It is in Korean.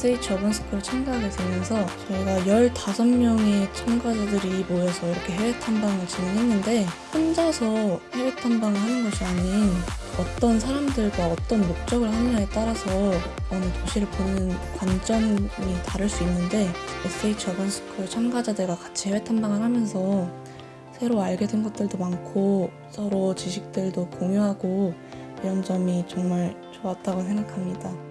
SH 어반스쿨 참가하게 되면서 저희가 15명의 참가자들이 모여서 이렇게 해외 탐방을 진행했는데 혼자서 해외 탐방을 하는 것이 아닌 어떤 사람들과 어떤 목적을 하느냐에 따라서 어느 도시를 보는 관점이 다를 수 있는데 SH 어반스쿨 참가자들과 같이 해외 탐방을 하면서 새로 알게 된 것들도 많고 서로 지식들도 공유하고 이런 점이 정말 좋았다고 생각합니다.